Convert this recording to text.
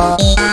Oh,